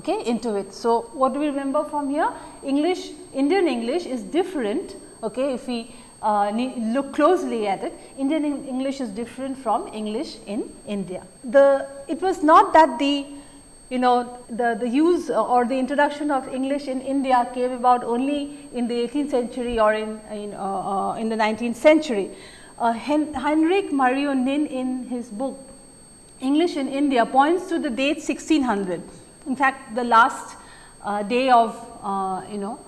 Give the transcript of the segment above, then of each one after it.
okay, into it. So, what do we remember from here? English, Indian English is different okay, if we uh, look closely at it, Indian English is different from English in India. The, it was not that the you know the, the use or the introduction of English in India came about only in the 18th century or in, in, uh, uh, in the 19th century. Uh, Hen Heinrich Mario Nin in his book English in India points to the date 1600. In fact, the last uh, day of uh, you know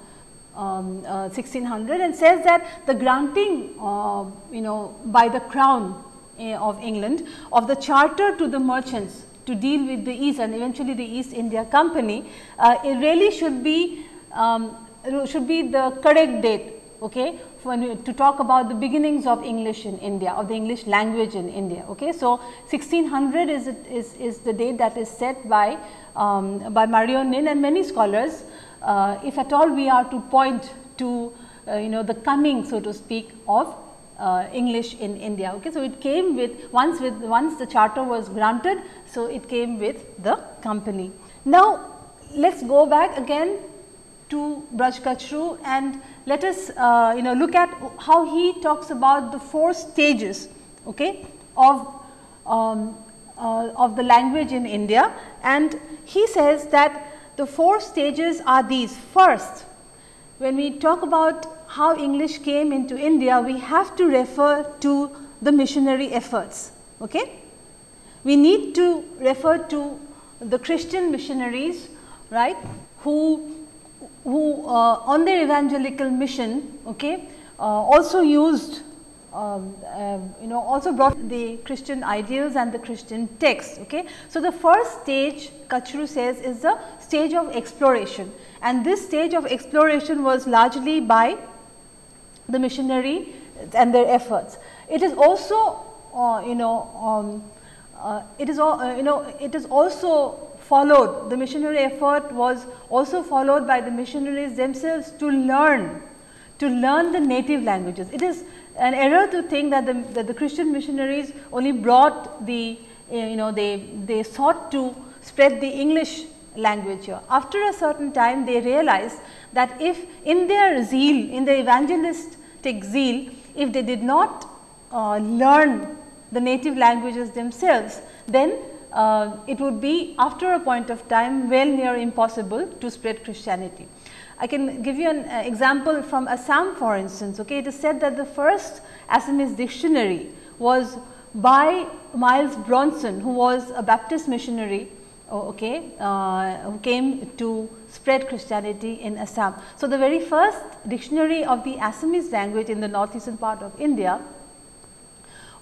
um, uh, 1600 and says that the granting uh, you know by the crown uh, of England of the charter to the merchants to deal with the East and eventually the East India Company, uh, it really should be um, should be the correct date okay, we, to talk about the beginnings of English in India or the English language in India. Okay. So, 1600 is, is, is the date that is set by, um, by Mario Nin and many scholars uh, if at all we are to point to uh, you know the coming so to speak of uh, English in India. Okay. So, it came with once with once the charter was granted. So, it came with the company. Now, let us go back again to Braj Kachru and let us uh, you know look at how he talks about the four stages okay, of um, uh, of the language in India and he says that the four stages are these. First, when we talk about how English came into India, we have to refer to the missionary efforts. Okay? We need to refer to the Christian missionaries, right, who, who uh, on their evangelical mission, okay, uh, also used um, uh, you know also brought the Christian ideals and the Christian text. Okay. So, the first stage Kachru says is the stage of exploration and this stage of exploration was largely by the missionary and their efforts. It is also uh, you know um, uh, it is all uh, you know it is also followed the missionary effort was also followed by the missionaries themselves to learn to learn the native languages. It is an error to think that the, that the Christian missionaries only brought the eh, you know they, they sought to spread the English language here. After a certain time they realized that if in their zeal, in their evangelistic zeal, if they did not uh, learn the native languages themselves, then uh, it would be after a point of time well near impossible to spread Christianity. I can give you an uh, example from Assam for instance. Okay. It is said that the first Assamese dictionary was by Miles Bronson who was a Baptist missionary okay, uh, who came to spread Christianity in Assam. So, the very first dictionary of the Assamese language in the northeastern part of India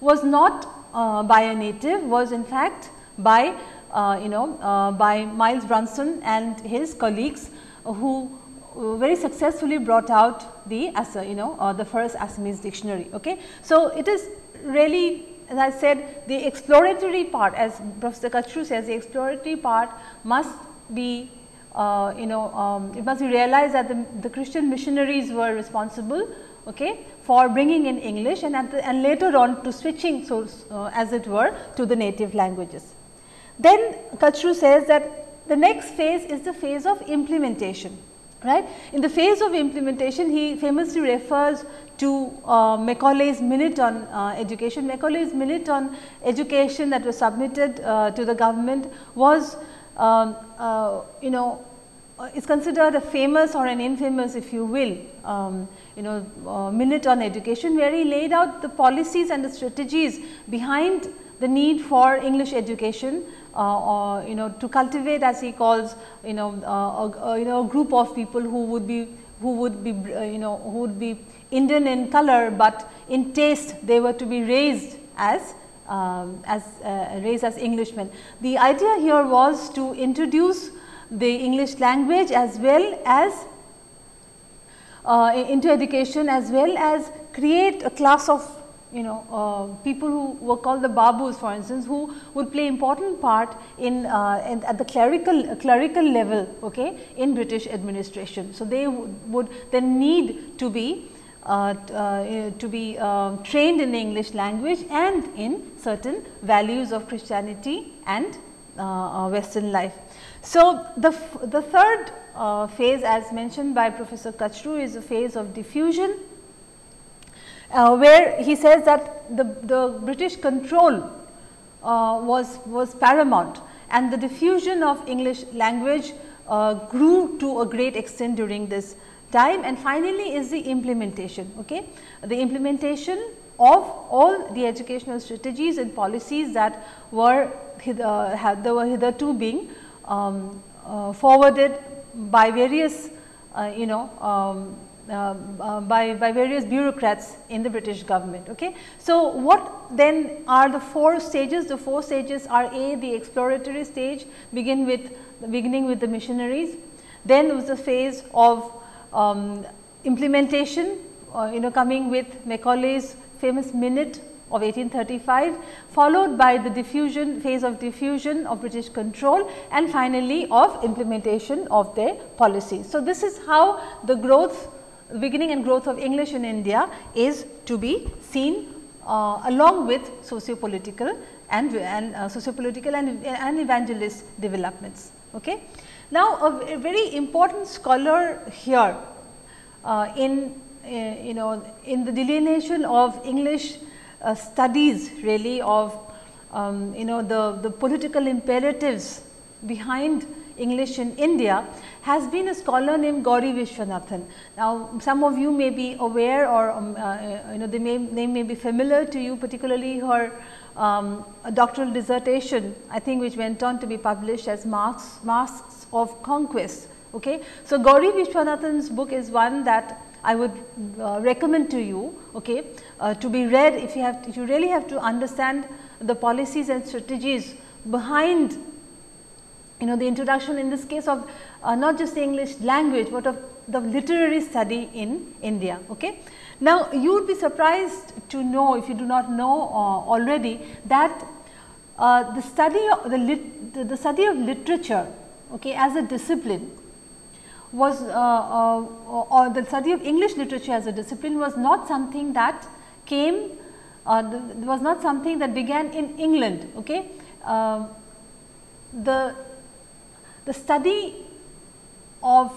was not uh, by a native was in fact by uh, you know uh, by Miles Bronson and his colleagues who very successfully brought out the you know uh, the first Assamese dictionary. Okay. So, it is really as I said the exploratory part as Professor Kachru says the exploratory part must be uh, you know um, it must be realized that the, the Christian missionaries were responsible okay, for bringing in English and, the, and later on to switching so uh, as it were to the native languages. Then Kachru says that the next phase is the phase of implementation right. In the phase of implementation he famously refers to uh, Macaulay's minute on uh, education. Macaulay's minute on education that was submitted uh, to the government was um, uh, you know uh, is considered a famous or an infamous if you will um, you know uh, minute on education where he laid out the policies and the strategies behind the need for English education or you know to cultivate as he calls you know uh, a, you know a group of people who would be who would be uh, you know who would be Indian in color, but in taste they were to be raised as um, as uh, raised as Englishmen. The idea here was to introduce the English language as well as uh, into education as well as create a class of you know uh, people who were called the babus for instance who would play important part in, uh, in at the clerical uh, clerical level okay in British administration. So, they would then need to be uh, uh, to be uh, trained in the English language and in certain values of Christianity and western life. So, the, the third phase as mentioned by Professor Kachru is a phase of diffusion, uh, where he says that the, the British control uh, was, was paramount and the diffusion of English language uh, grew to a great extent during this time and finally is the implementation. Okay? The implementation of all the educational strategies and policies that were hither, had, were hitherto being um, uh, forwarded by various uh, you know um, uh, uh, by, by various bureaucrats in the British government. Okay. So, what then are the four stages? The four stages are A the exploratory stage begin with beginning with the missionaries, then was the phase of um, implementation uh, you know coming with Macaulay's famous minute of 1835 followed by the diffusion phase of diffusion of British control and finally of implementation of their policies. So, this is how the growth beginning and growth of English in India is to be seen uh, along with socio-political and, and uh, socio-political and, and evangelist developments. Okay. Now, a, a very important scholar here uh, in uh, you know in the delineation of English uh, studies really of um, you know the, the political imperatives behind English in India has been a scholar named Gauri Vishwanathan. Now, some of you may be aware or um, uh, you know they may name may be familiar to you particularly her um, doctoral dissertation I think which went on to be published as Masks, Masks of Conquest. Okay. So, Gauri Vishwanathan's book is one that I would uh, recommend to you okay, uh, to be read if you have if you really have to understand the policies and strategies behind you know the introduction in this case of uh, not just the English language, but of the literary study in India. Okay. Now, you would be surprised to know if you do not know uh, already that uh, the study of the, lit, the, study of literature okay, as a discipline was uh, uh, or the study of English literature as a discipline was not something that came uh, the, was not something that began in England. Okay. Um, the, the study of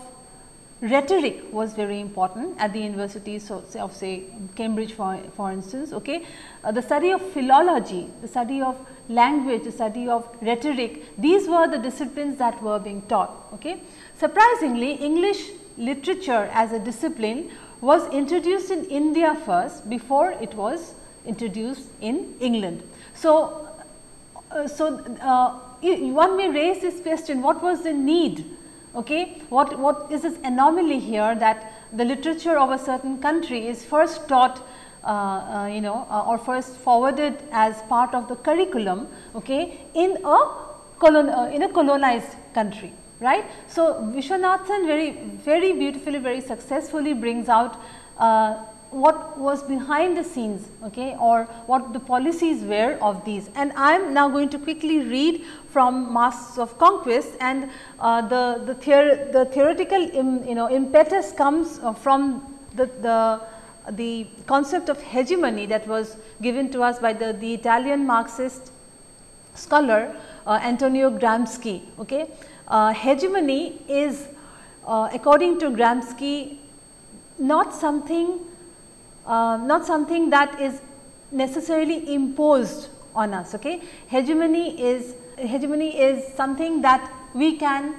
rhetoric was very important at the universities of, of say Cambridge for, for instance. Okay. Uh, the study of philology, the study of language, the study of rhetoric, these were the disciplines that were being taught. Okay. Surprisingly, English literature as a discipline was introduced in India first before it was introduced in England. So, uh, so uh, one may raise this question what was the need? Okay what what is this anomaly here that the literature of a certain country is first taught uh, uh, you know uh, or first forwarded as part of the curriculum okay in a colon uh, in a colonized country right? So vishwanathan very very beautifully very successfully brings out uh, what was behind the scenes okay, or what the policies were of these. And I am now going to quickly read from Masks of Conquest and uh, the, the, theor the theoretical Im, you know impetus comes uh, from the, the, the concept of hegemony that was given to us by the, the Italian Marxist scholar uh, Antonio Gramsci. Okay. Uh, hegemony is uh, according to Gramsci not something uh, not something that is necessarily imposed on us. Okay? Hegemony is hegemony is something that we can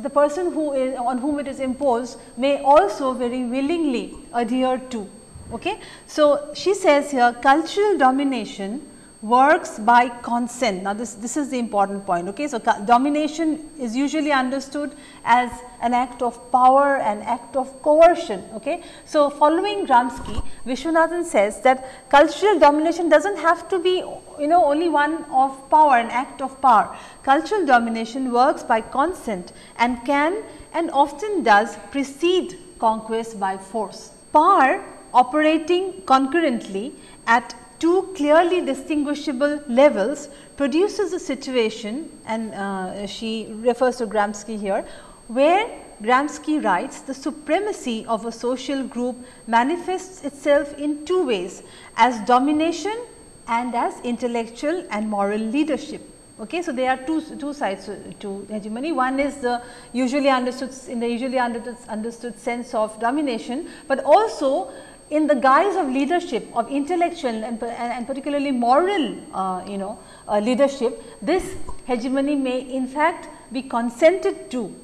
the person who is on whom it is imposed may also very willingly adhere to. Okay? So, she says here cultural domination works by consent. Now, this, this is the important point. Okay? So, domination is usually understood as an act of power, an act of coercion. Okay? So, following Gramsci, Vishwanathan says that cultural domination does not have to be you know only one of power, an act of power. Cultural domination works by consent and can and often does precede conquest by force. Power operating concurrently at two clearly distinguishable levels produces a situation and uh, she refers to Gramsci here, where Gramsci writes the supremacy of a social group manifests itself in two ways as domination and as intellectual and moral leadership. Okay. So, there are two, two sides to hegemony. One is the usually understood in the usually understood, understood sense of domination, but also in the guise of leadership of intellectual and, and particularly moral uh, you know uh, leadership, this hegemony may in fact be consented to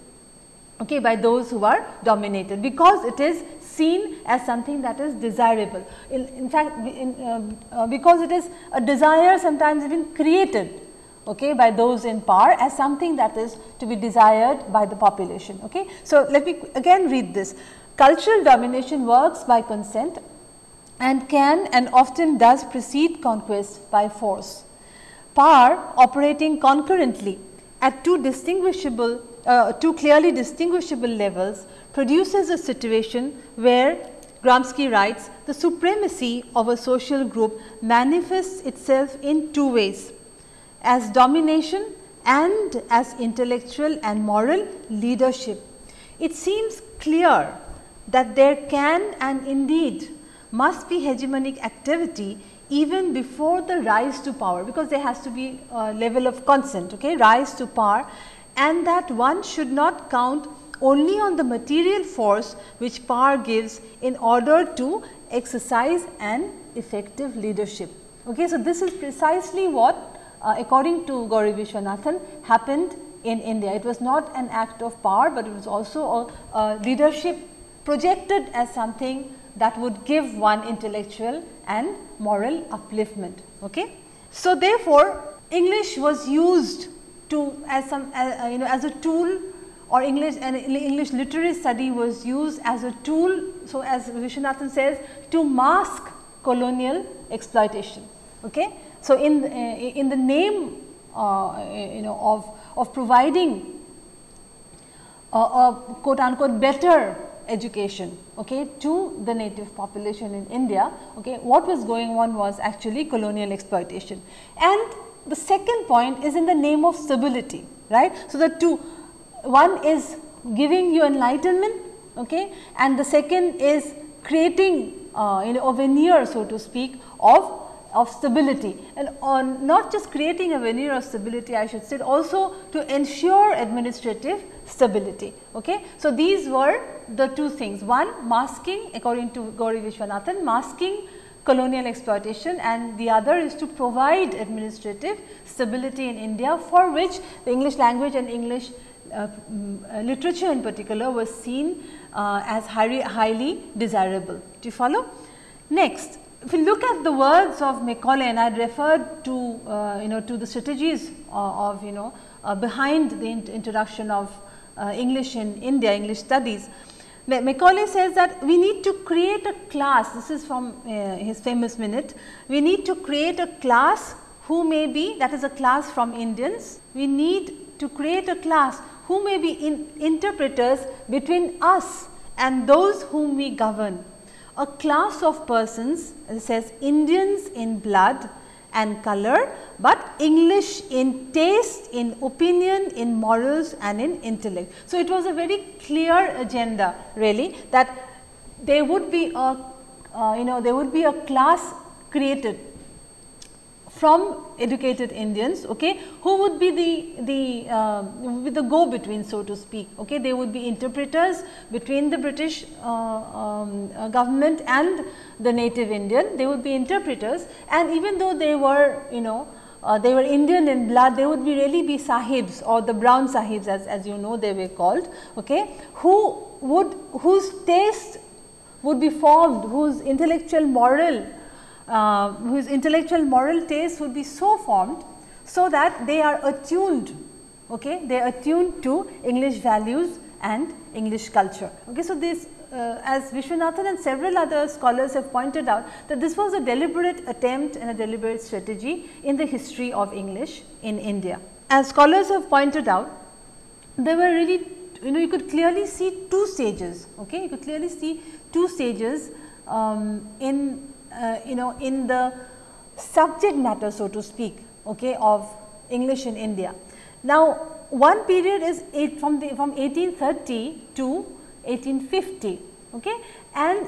okay, by those who are dominated, because it is seen as something that is desirable. In, in fact, in, uh, uh, because it is a desire sometimes even created okay, by those in power as something that is to be desired by the population. Okay. So, let me again read this. Cultural domination works by consent and can and often does precede conquest by force. Power operating concurrently at two distinguishable uh, two clearly distinguishable levels produces a situation where Gramsci writes the supremacy of a social group manifests itself in two ways as domination and as intellectual and moral leadership. It seems clear that there can and indeed must be hegemonic activity even before the rise to power, because there has to be a level of consent, okay, rise to power and that one should not count only on the material force which power gives in order to exercise an effective leadership. Okay, so, this is precisely what uh, according to Gauri Vishwanathan happened in India. It was not an act of power, but it was also a, a leadership projected as something that would give one intellectual and moral upliftment. Okay. So, therefore, English was used to as some uh, you know as a tool or English and English literary study was used as a tool. So, as Vishwanathan says to mask colonial exploitation. Okay. So, in uh, in the name uh, you know of of providing a, a quote unquote better education okay, to the native population in India, okay, what was going on was actually colonial exploitation. And the second point is in the name of stability, right. So, the two one is giving you enlightenment okay, and the second is creating uh, you know a veneer so to speak of of stability and on not just creating a veneer of stability I should say also to ensure administrative stability. Okay. So, these were the two things one masking according to Gauri Vishwanathan masking colonial exploitation and the other is to provide administrative stability in India for which the English language and English uh, mm, literature in particular was seen uh, as highly, highly desirable. Do you follow? Next, if you look at the words of Macaulay and I referred to uh, you know to the strategies uh, of you know uh, behind the in introduction of uh, English in India, English studies. Macaulay says that we need to create a class, this is from uh, his famous minute, we need to create a class who may be that is a class from Indians, we need to create a class who may be in interpreters between us and those whom we govern a class of persons says Indians in blood and color, but English in taste, in opinion, in morals and in intellect. So, it was a very clear agenda really that there would be a uh, you know there would be a class created from educated Indians okay, who would be the, the, uh, with the go between so to speak. Okay. They would be interpreters between the British uh, um, uh, government and the native Indian, they would be interpreters and even though they were you know uh, they were Indian in blood, they would be really be sahibs or the brown sahibs as, as you know they were called, okay, who would whose taste would be formed, whose intellectual moral uh, whose intellectual moral taste would be so formed, so that they are attuned, okay? they are attuned to English values and English culture. Okay? So, this uh, as Vishwanathan and several other scholars have pointed out that this was a deliberate attempt and a deliberate strategy in the history of English in India. As scholars have pointed out, there were really you know you could clearly see two stages, okay? you could clearly see two stages um, in uh, you know in the subject matter so to speak okay, of English in India. Now, one period is from the from 1830 to 1850 okay, and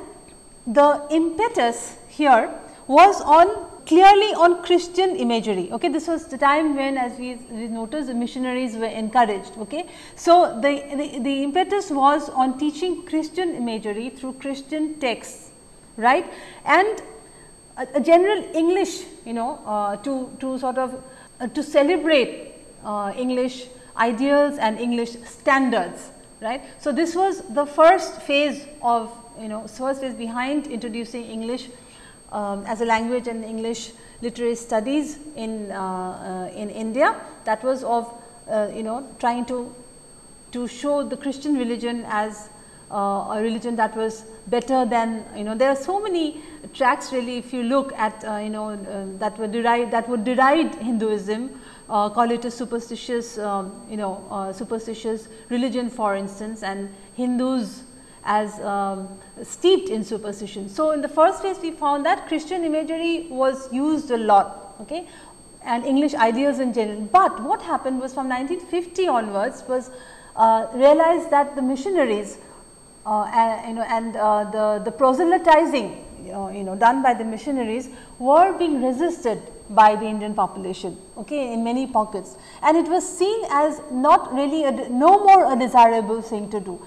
the impetus here was on clearly on Christian imagery. Okay, this was the time when, as we, we noticed, the missionaries were encouraged. Okay, so the, the, the impetus was on teaching Christian imagery through Christian texts, right, and a, a general English, you know, uh, to to sort of uh, to celebrate uh, English ideals and English standards, right. So this was the first phase of you know first phase behind introducing English um, as a language and English literary studies in, uh, uh, in India that was of you know trying to, to show the Christian religion as uh, a religion that was better than you know there are so many tracks really if you look at uh, you know uh, that deride that would deride Hinduism call it a superstitious um, you know superstitious religion for instance and Hindus as um, steeped in superstition. So, in the first place we found that Christian imagery was used a lot okay, and English ideas in general. But what happened was from 1950 onwards was uh, realized that the missionaries uh, and, you know and uh, the, the proselytizing you know, you know done by the missionaries were being resisted by the Indian population okay, in many pockets. And it was seen as not really a, no more a desirable thing to do.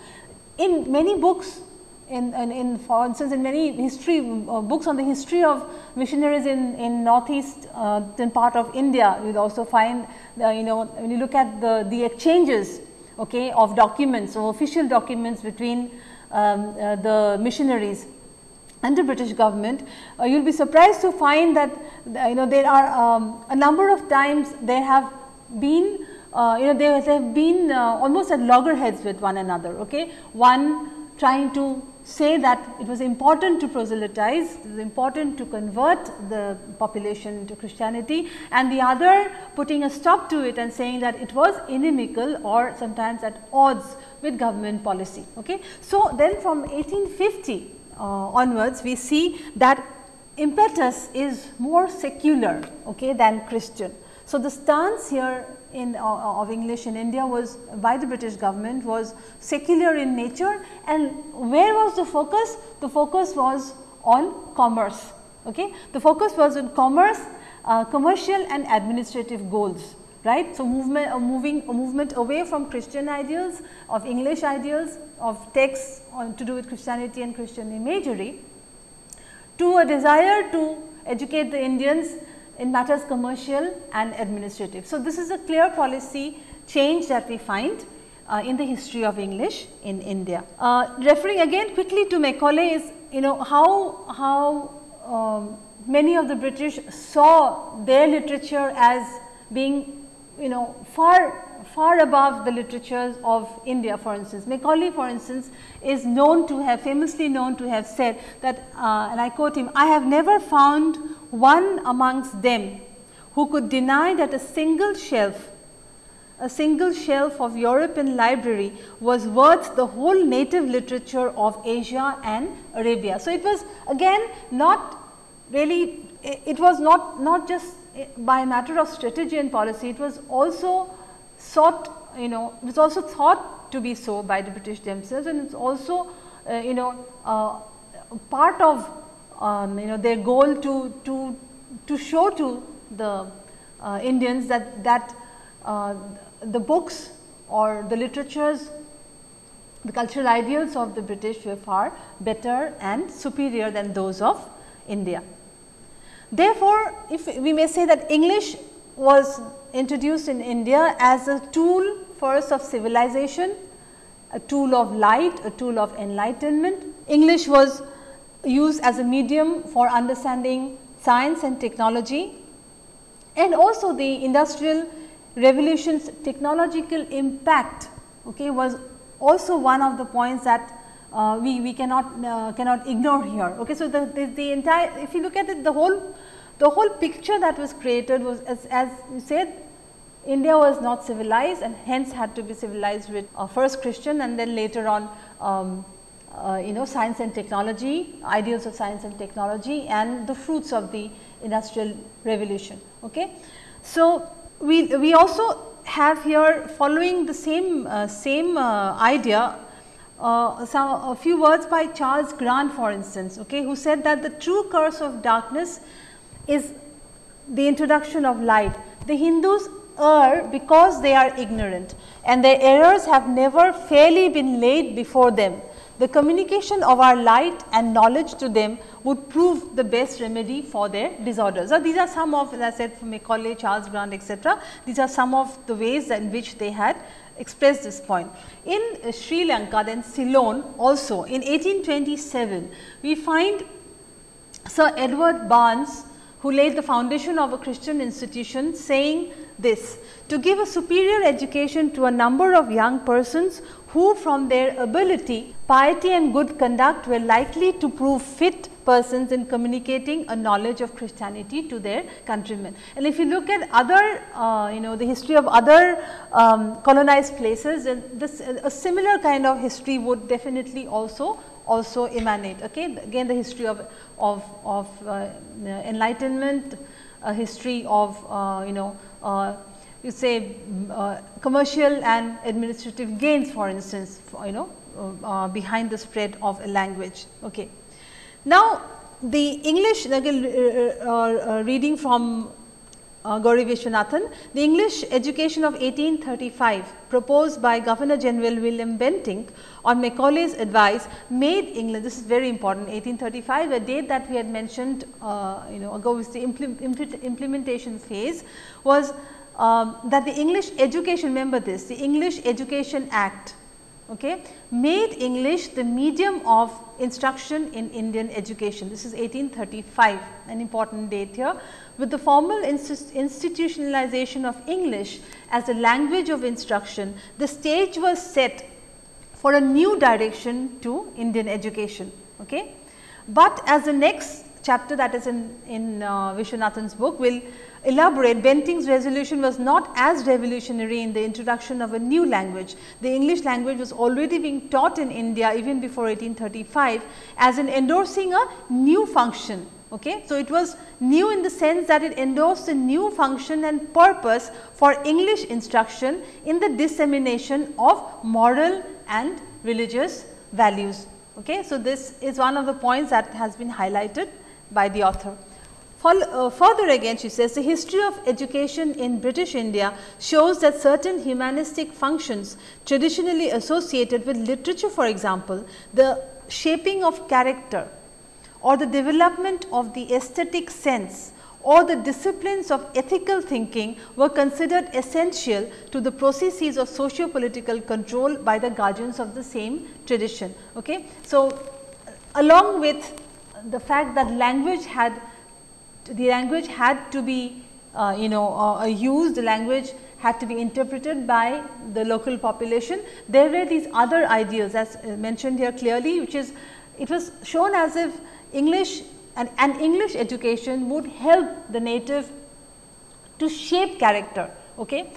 In many books in, in, in, for instance in many history uh, books on the history of missionaries in, in northeast uh, part of India you will also find the, you know when you look at the, the exchanges okay, of documents or official documents between um, uh, the missionaries and the British government, uh, you will be surprised to find that you know there are um, a number of times there have been uh, you know they, they have been uh, almost at loggerheads with one another. Okay? One trying to say that it was important to proselytize, it was important to convert the population to Christianity and the other putting a stop to it and saying that it was inimical or sometimes at odds with government policy. Okay? So, then from 1850 uh, onwards we see that impetus is more secular okay, than Christian. So, the stance here in uh, of English in India was by the British government was secular in nature and where was the focus? The focus was on commerce. Okay? The focus was on commerce, uh, commercial and administrative goals right. So, movement uh, moving a movement away from Christian ideals of English ideals of texts on to do with Christianity and Christian imagery to a desire to educate the Indians in matters commercial and administrative. So, this is a clear policy change that we find uh, in the history of English in India. Uh, referring again quickly to Macaulay is you know how, how um, many of the British saw their literature as being you know far far above the literatures of India for instance. Macaulay for instance is known to have famously known to have said that uh, and I quote him, I have never found one amongst them who could deny that a single shelf a single shelf of European library was worth the whole native literature of Asia and Arabia. So, it was again not really it was not not just by a matter of strategy and policy, it was also sought you know it was also thought to be so by the British themselves and it is also uh, you know uh, part of um, you know their goal to, to, to show to the uh, Indians that, that uh, the books or the literatures the cultural ideals of the British were far better and superior than those of India. Therefore, if we may say that English was introduced in India as a tool first of civilization, a tool of light, a tool of enlightenment. English was used as a medium for understanding science and technology and also the industrial revolution's technological impact okay, was also one of the points that uh, we, we cannot uh, cannot ignore here. Okay. So, the, the, the entire if you look at it the whole the whole picture that was created was as, as you said India was not civilized and hence had to be civilized with uh, first Christian and then later on um, uh, you know science and technology, ideals of science and technology and the fruits of the industrial revolution. Okay. So, we, we also have here following the same, uh, same uh, idea uh, some a few words by Charles Grant for instance, okay, who said that the true curse of darkness is the introduction of light. The Hindus err because they are ignorant and their errors have never fairly been laid before them. The communication of our light and knowledge to them would prove the best remedy for their disorders. So, these are some of as I said from Macaulay, Charles Grant etc. These are some of the ways in which they had expressed this point. In uh, Sri Lanka then Ceylon also in 1827 we find Sir Edward Barnes who laid the foundation of a Christian institution saying this to give a superior education to a number of young persons who from their ability, piety and good conduct were likely to prove fit persons in communicating a knowledge of Christianity to their countrymen. And if you look at other uh, you know the history of other um, colonized places this a similar kind of history would definitely also also emanate okay again the history of of of uh, enlightenment a history of uh, you know uh, you say uh, commercial and administrative gains for instance for, you know uh, uh, behind the spread of a language. Okay. Now, the English again uh, uh, reading from uh, Gauri Vishwanathan, the English education of 1835 proposed by Governor General William Bentinck on Macaulay's advice made England, this is very important 1835 a date that we had mentioned uh, you know ago was the implementation phase was um, that the English education remember this the English Education Act okay, made English the medium of instruction in Indian education. This is 1835, an important date here. With the formal institutionalization of English as a language of instruction, the stage was set for a new direction to Indian education. Okay. But as the next chapter that is in, in uh, Vishwanathan's book will elaborate, Bentinck's resolution was not as revolutionary in the introduction of a new language. The English language was already being taught in India even before 1835 as in endorsing a new function. Okay. So, it was new in the sense that it endorsed a new function and purpose for English instruction in the dissemination of moral and religious values. Okay. So, this is one of the points that has been highlighted by the author. Uh, further again she says the history of education in British India shows that certain humanistic functions traditionally associated with literature for example, the shaping of character or the development of the aesthetic sense or the disciplines of ethical thinking were considered essential to the processes of socio-political control by the guardians of the same tradition. Okay. So, along with the fact that language had the language had to be uh, you know uh, used, the language had to be interpreted by the local population. There were these other ideas as mentioned here clearly which is it was shown as if English and an English education would help the native to shape character. Okay?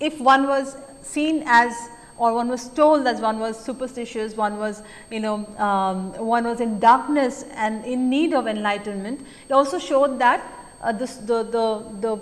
If one was seen as or one was told that one was superstitious, one was you know um, one was in darkness and in need of enlightenment. It also showed that uh, this, the, the, the,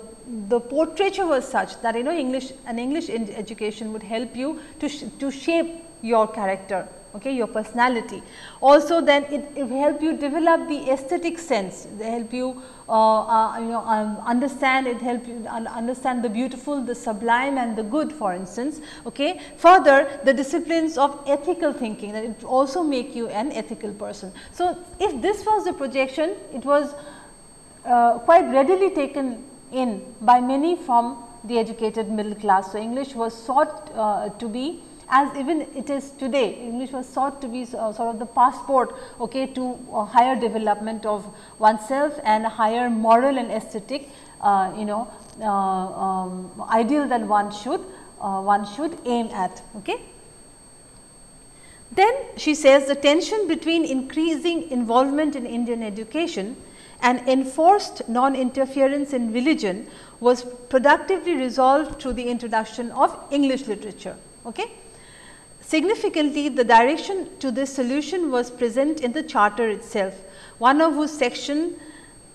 the portraiture was such that you know English an English education would help you to, sh to shape your character okay, your personality. Also then it, it help you develop the aesthetic sense, they help you uh, uh, you know um, understand, it help you understand the beautiful, the sublime and the good for instance. Okay. Further the disciplines of ethical thinking that it also make you an ethical person. So, if this was the projection, it was uh, quite readily taken in by many from the educated middle class. So, English was sought uh, to be as even it is today English was sought to be uh, sort of the passport okay, to higher development of oneself and higher moral and aesthetic uh, you know uh, um, ideal that one should uh, one should aim at. Okay. Then she says the tension between increasing involvement in Indian education and enforced non-interference in religion was productively resolved through the introduction of English literature. Okay. Significantly, the direction to this solution was present in the charter itself, one of whose section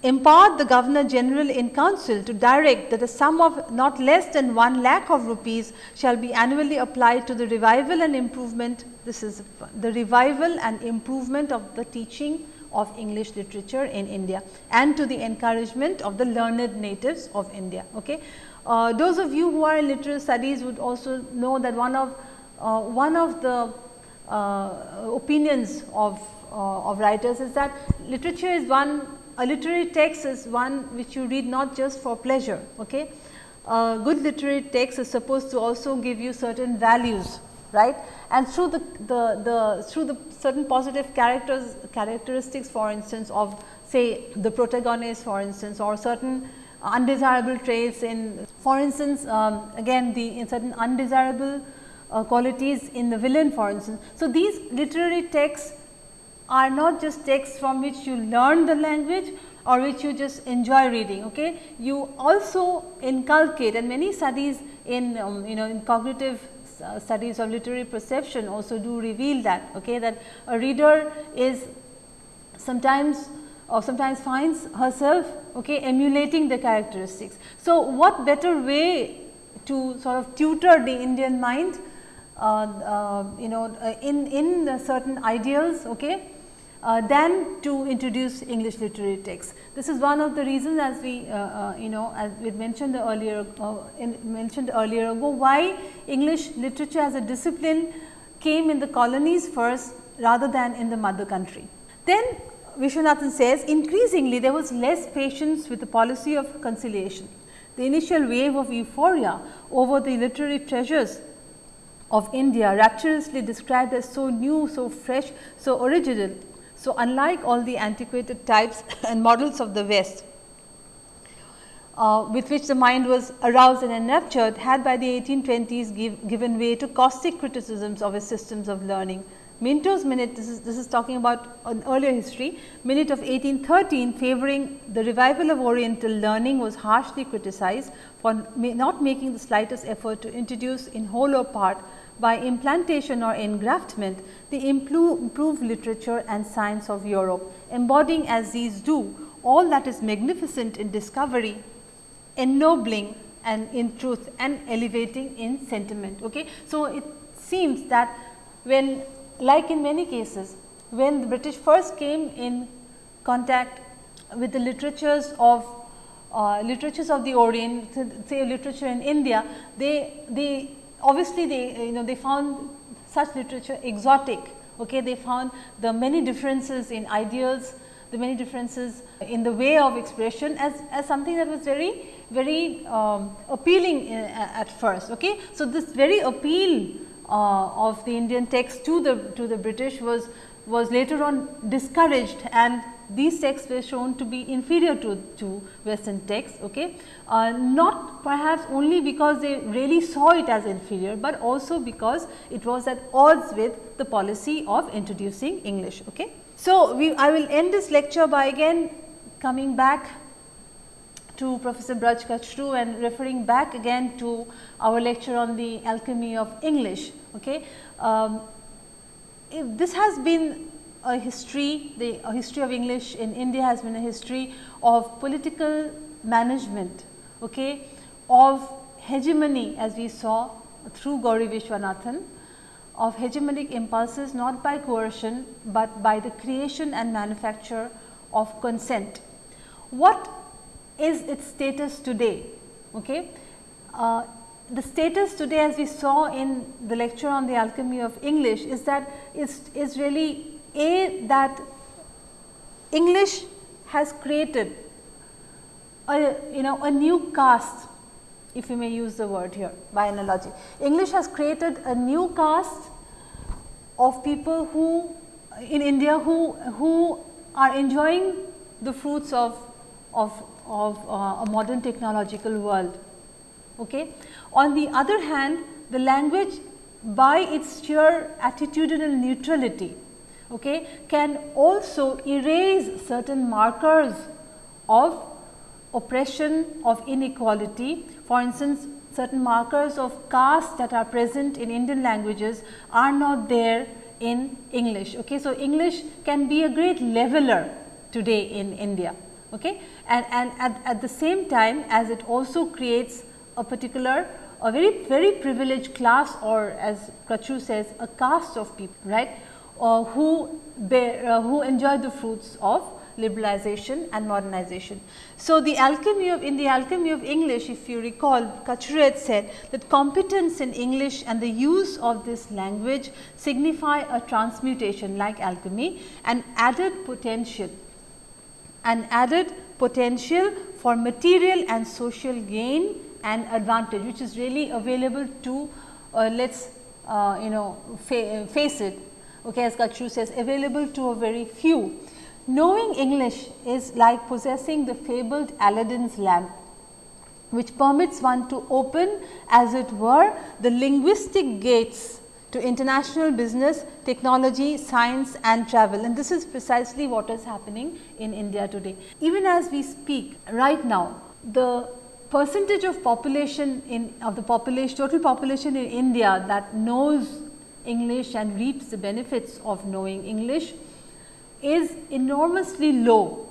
empowered the Governor General in Council to direct that a sum of not less than 1 lakh of rupees shall be annually applied to the revival and improvement, this is the revival and improvement of the teaching of English literature in India and to the encouragement of the learned natives of India. Okay. Uh, those of you who are in literary studies would also know that one of uh, one of the uh, opinions of, uh, of writers is that literature is one a literary text is one which you read not just for pleasure. Okay. A good literary text is supposed to also give you certain values right and through the, the, the through the certain positive characters characteristics for instance of say the protagonist for instance or certain undesirable traits in for instance um, again the in certain undesirable uh, qualities in the villain for instance. So, these literary texts are not just texts from which you learn the language or which you just enjoy reading. Okay? You also inculcate and many studies in um, you know in cognitive uh, studies of literary perception also do reveal that okay, that a reader is sometimes or sometimes finds herself okay, emulating the characteristics. So, what better way to sort of tutor the Indian mind you know uh, in, in certain ideals okay, uh, than to introduce English literary texts. This is one of the reasons as we uh, uh, you know as we mentioned earlier in, mentioned earlier ago why English literature as a discipline came in the colonies first rather than in the mother country. Then Viswanathan says increasingly there was less patience with the policy of conciliation. The initial wave of euphoria over the literary treasures of India rapturously described as so new, so fresh, so original. So, unlike all the antiquated types and models of the West, uh, with which the mind was aroused and enraptured had by the 1820s give, given way to caustic criticisms of its systems of learning. Minto's minute, this is, this is talking about an earlier history, minute of 1813 favoring the revival of oriental learning was harshly criticized for not making the slightest effort to introduce in whole or part by implantation or engraftment the improved literature and science of Europe, embodying as these do all that is magnificent in discovery, ennobling and in truth and elevating in sentiment. Okay. So, it seems that when like in many cases when the British first came in contact with the literatures of uh, literatures of the Orient, say literature in India, they, they obviously they you know they found such literature exotic. Okay, they found the many differences in ideals, the many differences in the way of expression as, as something that was very very um, appealing uh, at first. Okay, so this very appeal uh, of the Indian text to the to the British was was later on discouraged and these texts were shown to be inferior to, to western texts okay uh, not perhaps only because they really saw it as inferior but also because it was at odds with the policy of introducing english okay so we i will end this lecture by again coming back to Professor Braj Kachru and referring back again to our lecture on the alchemy of English. Okay. Um, this has been a history, the a history of English in India has been a history of political management, okay, of hegemony as we saw through Gauri Vishwanathan, of hegemonic impulses not by coercion, but by the creation and manufacture of consent. What is its status today. Okay. Uh, the status today as we saw in the lecture on the alchemy of English is that is, is really a that English has created a you know a new caste if you may use the word here by analogy. English has created a new caste of people who in India who, who are enjoying the fruits of, of of uh, a modern technological world. Okay. On the other hand, the language by its sheer attitudinal neutrality okay, can also erase certain markers of oppression, of inequality. For instance, certain markers of caste that are present in Indian languages are not there in English. Okay. So, English can be a great leveler today in India okay. and, and at, at the same time as it also creates a particular a very very privileged class or as Kachru says a caste of people right uh, who bear, uh, who enjoy the fruits of liberalization and modernization. So, the alchemy of in the alchemy of English if you recall Kachru said that competence in English and the use of this language signify a transmutation like alchemy and added potential and added potential for material and social gain and advantage which is really available to uh, let us uh, you know fa face it okay, as Kachru says available to a very few. Knowing English is like possessing the fabled Aladdin's lamp which permits one to open as it were the linguistic gates to international business, technology, science and travel and this is precisely what is happening in India today. Even as we speak right now, the percentage of population in of the population total population in India that knows English and reaps the benefits of knowing English is enormously low.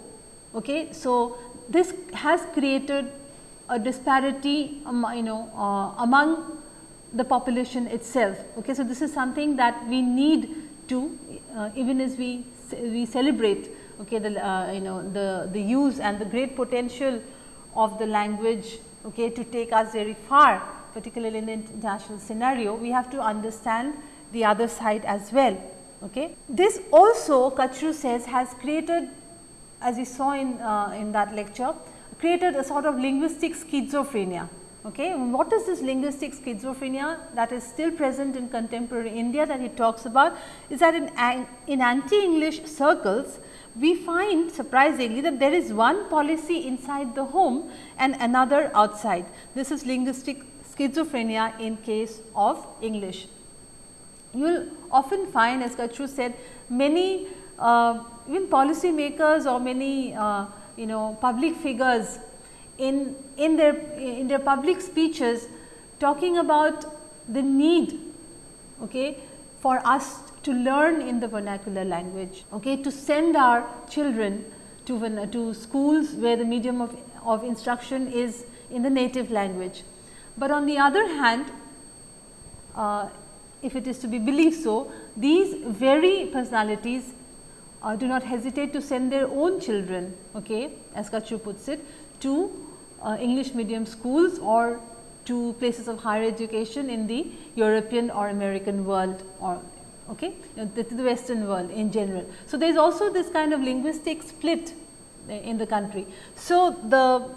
Okay. So, this has created a disparity um, you know uh, among the population itself. Okay. So, this is something that we need to uh, even as we we celebrate okay, the uh, you know the, the use and the great potential of the language okay, to take us very far particularly in the international scenario, we have to understand the other side as well. Okay. This also Kachru says has created as we saw in, uh, in that lecture created a sort of linguistic schizophrenia. Okay. What is this linguistic schizophrenia that is still present in contemporary India that he talks about is that in, in anti-English circles we find surprisingly that there is one policy inside the home and another outside. This is linguistic schizophrenia in case of English you will often find as Kachru said many uh, even policy makers or many uh, you know public figures in, in their in their public speeches talking about the need okay, for us to learn in the vernacular language, okay, to send our children to, to schools where the medium of, of instruction is in the native language. But on the other hand, uh, if it is to be believed so, these very personalities uh, do not hesitate to send their own children, okay, as Kachru puts it, to uh, English medium schools or to places of higher education in the European or American world or okay, the, the western world in general. So, there is also this kind of linguistic split in the country. So, the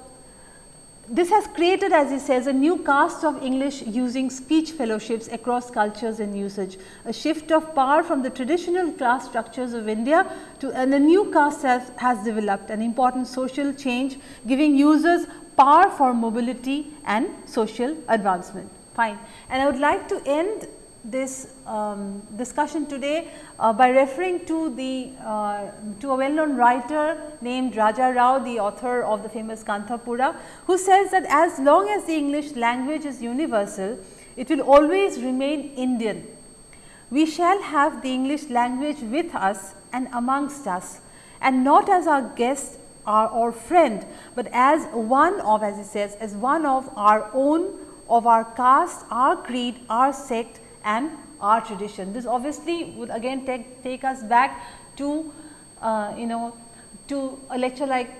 this has created as he says a new caste of English using speech fellowships across cultures and usage. A shift of power from the traditional class structures of India to and a new caste has, has developed an important social change giving users power for mobility and social advancement. Fine. And I would like to end this um, discussion today uh, by referring to the uh, to a well known writer named Raja Rao the author of the famous Kanthapura who says that as long as the English language is universal it will always remain Indian. We shall have the English language with us and amongst us and not as our guest or, or friend, but as one of as he says as one of our own of our caste, our creed, our sect and our tradition. This obviously would again take, take us back to uh, you know to a lecture like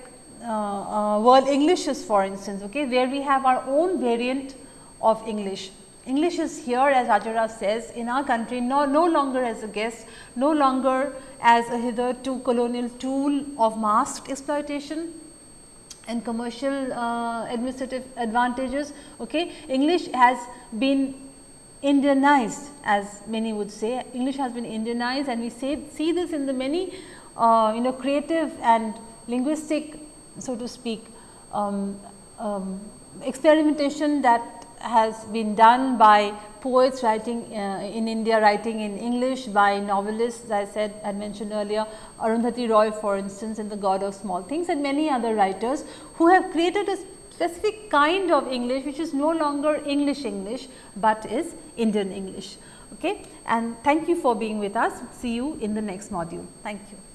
uh, uh, world Englishes for instance, okay, where we have our own variant of English. English is here as Raja Rao says in our country no, no longer as a guest, no longer as a hitherto colonial tool of masked exploitation and commercial uh, administrative advantages. Okay. English has been Indianized as many would say, English has been Indianized and we say, see this in the many uh, you know creative and linguistic so to speak um, um, experimentation that has been done by poets writing uh, in India, writing in English by novelists I said I mentioned earlier Arundhati Roy for instance in the God of Small Things and many other writers who have created a specific kind of English which is no longer English English, but is Indian English. Okay? And thank you for being with us. See you in the next module. Thank you.